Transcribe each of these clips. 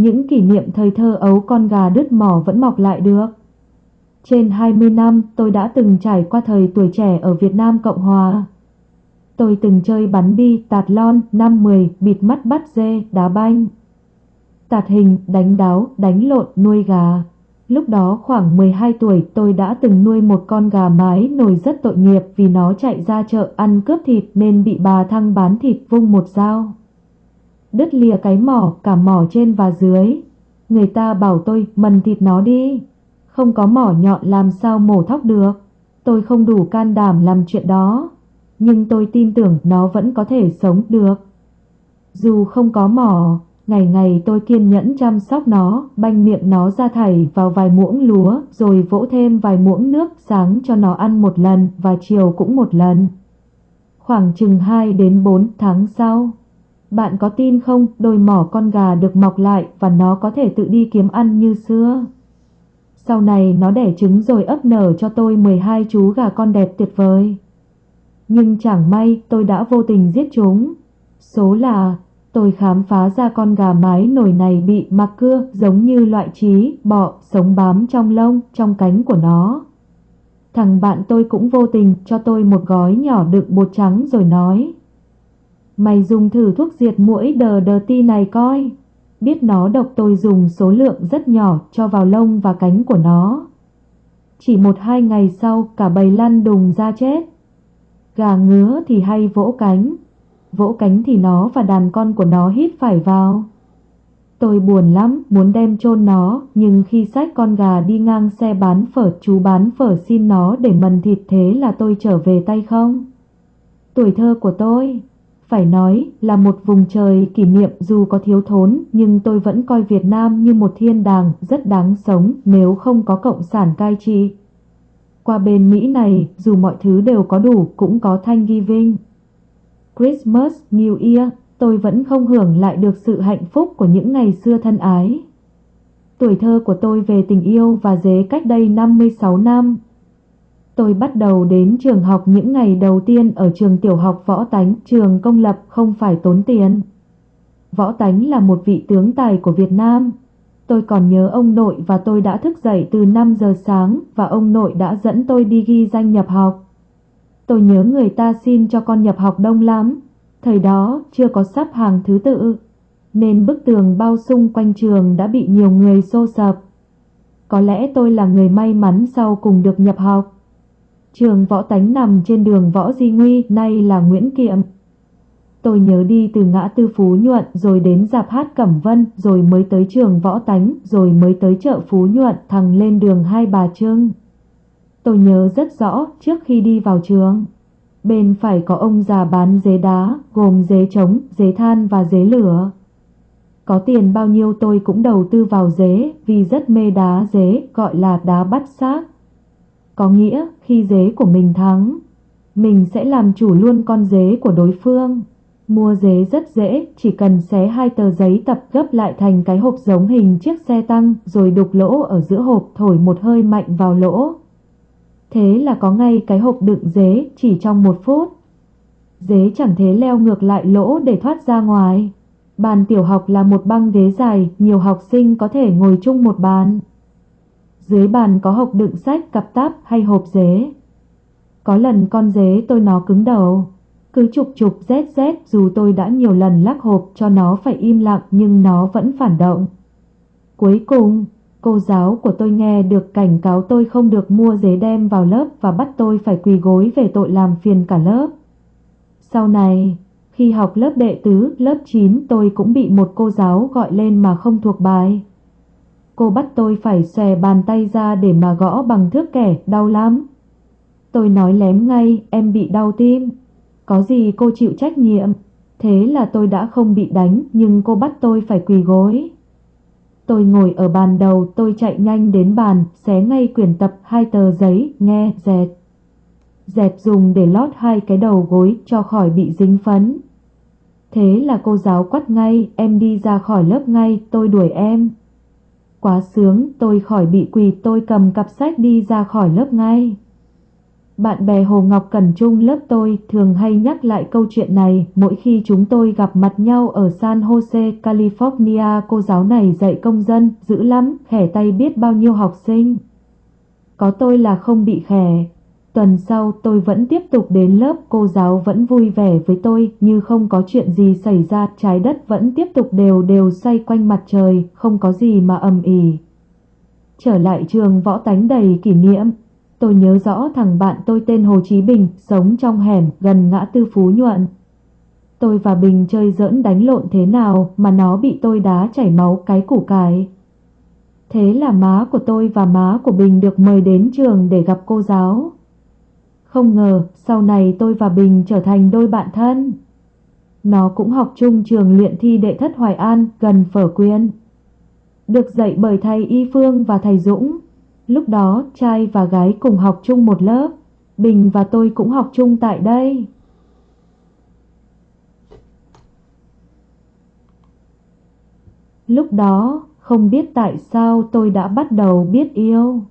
những kỷ niệm thời thơ ấu con gà đứt mỏ vẫn mọc lại được. Trên 20 năm tôi đã từng trải qua thời tuổi trẻ ở Việt Nam Cộng Hòa. Tôi từng chơi bắn bi, tạt lon, năm mười, bịt mắt bắt dê, đá banh. Tạt hình, đánh đáo, đánh lộn, nuôi gà. Lúc đó khoảng 12 tuổi tôi đã từng nuôi một con gà mái nổi rất tội nghiệp vì nó chạy ra chợ ăn cướp thịt nên bị bà thăng bán thịt vung một dao. Đứt lìa cái mỏ, cả mỏ trên và dưới. Người ta bảo tôi mần thịt nó đi. Không có mỏ nhọn làm sao mổ thóc được. Tôi không đủ can đảm làm chuyện đó. Nhưng tôi tin tưởng nó vẫn có thể sống được. Dù không có mỏ, Ngày ngày tôi kiên nhẫn chăm sóc nó, banh miệng nó ra thảy vào vài muỗng lúa, rồi vỗ thêm vài muỗng nước sáng cho nó ăn một lần và chiều cũng một lần. Khoảng chừng 2 đến 4 tháng sau, bạn có tin không đôi mỏ con gà được mọc lại và nó có thể tự đi kiếm ăn như xưa. Sau này nó đẻ trứng rồi ấp nở cho tôi 12 chú gà con đẹp tuyệt vời. Nhưng chẳng may tôi đã vô tình giết chúng. Số là Tôi khám phá ra con gà mái nổi này bị mặc cưa giống như loại trí, bọ, sống bám trong lông, trong cánh của nó. Thằng bạn tôi cũng vô tình cho tôi một gói nhỏ đựng bột trắng rồi nói. Mày dùng thử thuốc diệt mũi đờ đờ ti này coi. Biết nó độc tôi dùng số lượng rất nhỏ cho vào lông và cánh của nó. Chỉ một hai ngày sau cả bầy lăn đùng ra chết. Gà ngứa thì hay vỗ cánh, vỗ cánh thì nó và đàn con của nó hít phải vào. Tôi buồn lắm, muốn đem chôn nó, nhưng khi sách con gà đi ngang xe bán phở, chú bán phở xin nó để mần thịt thế là tôi trở về tay không. Tuổi thơ của tôi, phải nói là một vùng trời kỷ niệm dù có thiếu thốn, nhưng tôi vẫn coi Việt Nam như một thiên đàng rất đáng sống nếu không có cộng sản cai trị. Qua bên Mỹ này, dù mọi thứ đều có đủ, cũng có thanh ghi vinh. Christmas, New Year, tôi vẫn không hưởng lại được sự hạnh phúc của những ngày xưa thân ái. Tuổi thơ của tôi về tình yêu và dế cách đây 56 năm. Tôi bắt đầu đến trường học những ngày đầu tiên ở trường tiểu học Võ Tánh, trường công lập không phải tốn tiền. Võ Tánh là một vị tướng tài của Việt Nam. Tôi còn nhớ ông nội và tôi đã thức dậy từ 5 giờ sáng và ông nội đã dẫn tôi đi ghi danh nhập học. Tôi nhớ người ta xin cho con nhập học đông lắm. Thời đó chưa có sắp hàng thứ tự, nên bức tường bao xung quanh trường đã bị nhiều người xô sập. Có lẽ tôi là người may mắn sau cùng được nhập học. Trường võ tánh nằm trên đường Võ Di Nguy, nay là Nguyễn Kiệm. Tôi nhớ đi từ ngã tư Phú Nhuận rồi đến dạp hát Cẩm Vân rồi mới tới trường Võ Tánh rồi mới tới chợ Phú Nhuận thằng lên đường Hai Bà Trưng. Tôi nhớ rất rõ trước khi đi vào trường. Bên phải có ông già bán dế đá, gồm dế trống, dế than và dế lửa. Có tiền bao nhiêu tôi cũng đầu tư vào dế vì rất mê đá dế gọi là đá bắt xác. Có nghĩa khi dế của mình thắng, mình sẽ làm chủ luôn con dế của đối phương. Mua dế rất dễ, chỉ cần xé hai tờ giấy tập gấp lại thành cái hộp giống hình chiếc xe tăng rồi đục lỗ ở giữa hộp thổi một hơi mạnh vào lỗ Thế là có ngay cái hộp đựng dế chỉ trong một phút. Dế chẳng thế leo ngược lại lỗ để thoát ra ngoài. Bàn tiểu học là một băng ghế dài, nhiều học sinh có thể ngồi chung một bàn. Dưới bàn có hộp đựng sách, cặp táp hay hộp dế. Có lần con dế tôi nó cứng đầu. Cứ chụp chụp rét rét dù tôi đã nhiều lần lắc hộp cho nó phải im lặng nhưng nó vẫn phản động. Cuối cùng, Cô giáo của tôi nghe được cảnh cáo tôi không được mua dế đem vào lớp và bắt tôi phải quỳ gối về tội làm phiền cả lớp. Sau này, khi học lớp đệ tứ, lớp 9 tôi cũng bị một cô giáo gọi lên mà không thuộc bài. Cô bắt tôi phải xòe bàn tay ra để mà gõ bằng thước kẻ, đau lắm. Tôi nói lém ngay, em bị đau tim. Có gì cô chịu trách nhiệm. Thế là tôi đã không bị đánh nhưng cô bắt tôi phải quỳ gối. Tôi ngồi ở bàn đầu, tôi chạy nhanh đến bàn, xé ngay quyển tập hai tờ giấy, nghe, dẹt. Dẹt dùng để lót hai cái đầu gối cho khỏi bị dính phấn. Thế là cô giáo quát ngay, em đi ra khỏi lớp ngay, tôi đuổi em. Quá sướng, tôi khỏi bị quỳ tôi cầm cặp sách đi ra khỏi lớp ngay. Bạn bè Hồ Ngọc Cẩn Trung lớp tôi thường hay nhắc lại câu chuyện này mỗi khi chúng tôi gặp mặt nhau ở San Jose, California. Cô giáo này dạy công dân, dữ lắm, khẻ tay biết bao nhiêu học sinh. Có tôi là không bị khẻ. Tuần sau tôi vẫn tiếp tục đến lớp, cô giáo vẫn vui vẻ với tôi như không có chuyện gì xảy ra, trái đất vẫn tiếp tục đều đều xoay quanh mặt trời, không có gì mà ầm ỉ. Trở lại trường võ tánh đầy kỷ niệm, Tôi nhớ rõ thằng bạn tôi tên Hồ Chí Bình, sống trong hẻm gần ngã tư Phú Nhuận. Tôi và Bình chơi giỡn đánh lộn thế nào mà nó bị tôi đá chảy máu cái củ cải. Thế là má của tôi và má của Bình được mời đến trường để gặp cô giáo. Không ngờ sau này tôi và Bình trở thành đôi bạn thân. Nó cũng học chung trường luyện thi đệ thất Hoài An gần Phở Quyên. Được dạy bởi thầy Y Phương và thầy Dũng. Lúc đó trai và gái cùng học chung một lớp, Bình và tôi cũng học chung tại đây. Lúc đó, không biết tại sao tôi đã bắt đầu biết yêu.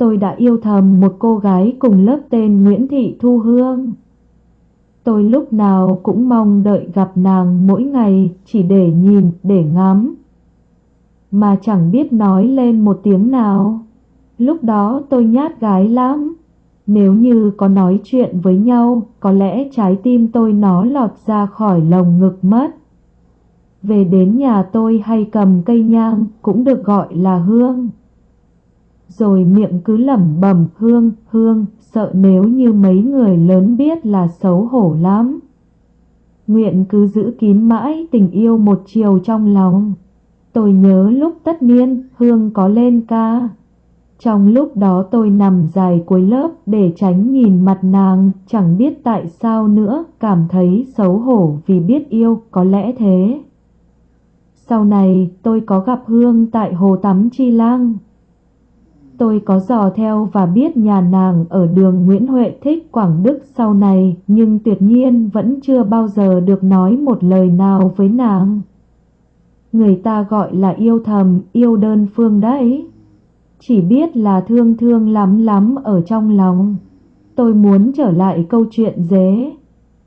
Tôi đã yêu thầm một cô gái cùng lớp tên Nguyễn Thị Thu Hương. Tôi lúc nào cũng mong đợi gặp nàng mỗi ngày chỉ để nhìn, để ngắm mà chẳng biết nói lên một tiếng nào. Lúc đó tôi nhát gái lắm. Nếu như có nói chuyện với nhau, có lẽ trái tim tôi nó lọt ra khỏi lồng ngực mất. Về đến nhà tôi hay cầm cây nhang, cũng được gọi là hương. Rồi miệng cứ lẩm bẩm hương, hương, sợ nếu như mấy người lớn biết là xấu hổ lắm. Nguyện cứ giữ kín mãi tình yêu một chiều trong lòng. Tôi nhớ lúc tất niên Hương có lên ca. Trong lúc đó tôi nằm dài cuối lớp để tránh nhìn mặt nàng, chẳng biết tại sao nữa, cảm thấy xấu hổ vì biết yêu, có lẽ thế. Sau này tôi có gặp Hương tại hồ tắm Chi Lang. Tôi có dò theo và biết nhà nàng ở đường Nguyễn Huệ Thích Quảng Đức sau này, nhưng tuyệt nhiên vẫn chưa bao giờ được nói một lời nào với nàng. Người ta gọi là yêu thầm, yêu đơn phương đấy. Chỉ biết là thương thương lắm lắm ở trong lòng. Tôi muốn trở lại câu chuyện dế.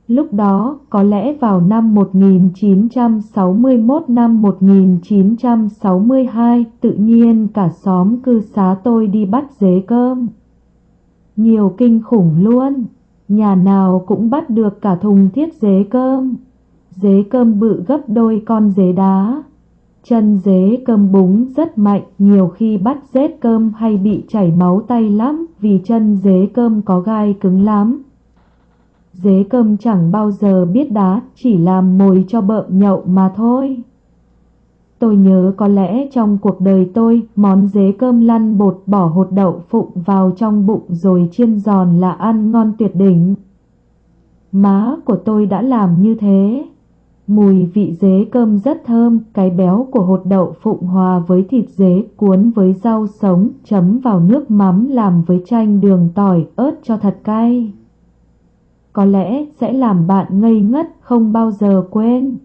Lúc đó, có lẽ vào năm 1961 năm 1962, tự nhiên cả xóm cư xá tôi đi bắt dế cơm. Nhiều kinh khủng luôn, nhà nào cũng bắt được cả thùng thiết dế cơm. Dế cơm bự gấp đôi con dế đá. Chân dế cơm búng rất mạnh, nhiều khi bắt dết cơm hay bị chảy máu tay lắm vì chân dế cơm có gai cứng lắm. Dế cơm chẳng bao giờ biết đá, chỉ làm mồi cho bợm nhậu mà thôi. Tôi nhớ có lẽ trong cuộc đời tôi, món dế cơm lăn bột bỏ hột đậu phụng vào trong bụng rồi chiên giòn là ăn ngon tuyệt đỉnh. Má của tôi đã làm như thế. Mùi vị dế cơm rất thơm, cái béo của hột đậu phụng hòa với thịt dế cuốn với rau sống, chấm vào nước mắm làm với chanh đường tỏi, ớt cho thật cay. Có lẽ sẽ làm bạn ngây ngất không bao giờ quên.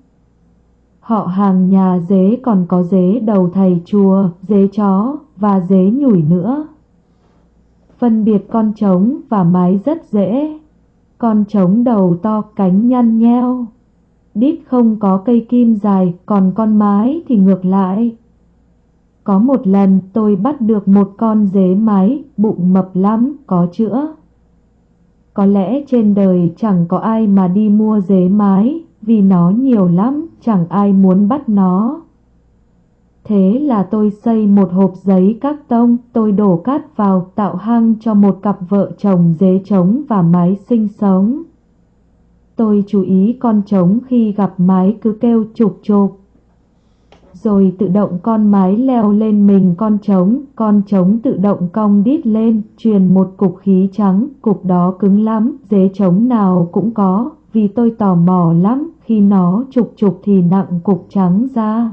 Họ hàng nhà dế còn có dế đầu thầy chùa, dế chó và dế nhủi nữa. Phân biệt con trống và mái rất dễ. Con trống đầu to cánh nhăn nheo đít không có cây kim dài, còn con mái thì ngược lại. Có một lần tôi bắt được một con dế mái, bụng mập lắm, có chữa. Có lẽ trên đời chẳng có ai mà đi mua dế mái, vì nó nhiều lắm, chẳng ai muốn bắt nó. Thế là tôi xây một hộp giấy các tông, tôi đổ cát vào tạo hang cho một cặp vợ chồng dế trống và mái sinh sống. Tôi chú ý con trống khi gặp mái cứ kêu chụp chụp. Rồi tự động con mái leo lên mình con trống, con trống tự động cong đít lên, truyền một cục khí trắng, cục đó cứng lắm, dế trống nào cũng có, vì tôi tò mò lắm, khi nó trục trục thì nặng cục trắng ra.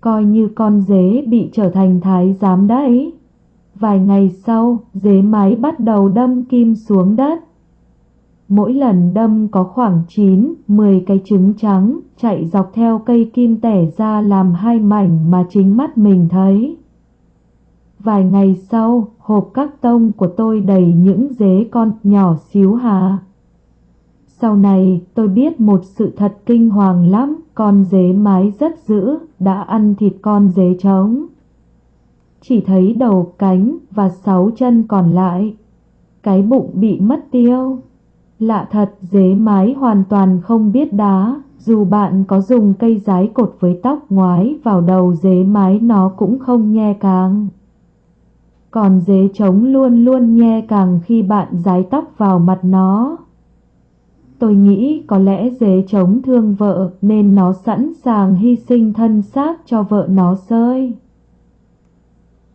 Coi như con dế bị trở thành thái giám đấy. Vài ngày sau, dế mái bắt đầu đâm kim xuống đất. Mỗi lần đâm có khoảng 9, 10 cái trứng trắng chạy dọc theo cây kim tẻ ra làm hai mảnh mà chính mắt mình thấy. Vài ngày sau, hộp các tông của tôi đầy những dế con nhỏ xíu hà. Sau này, tôi biết một sự thật kinh hoàng lắm, con dế mái rất dữ, đã ăn thịt con dế trống. Chỉ thấy đầu cánh và sáu chân còn lại. Cái bụng bị mất tiêu. Lạ thật, dế mái hoàn toàn không biết đá, dù bạn có dùng cây giái cột với tóc ngoái vào đầu dế mái nó cũng không nhe càng. Còn dế trống luôn luôn nhe càng khi bạn giái tóc vào mặt nó. Tôi nghĩ có lẽ dế trống thương vợ nên nó sẵn sàng hy sinh thân xác cho vợ nó sơi.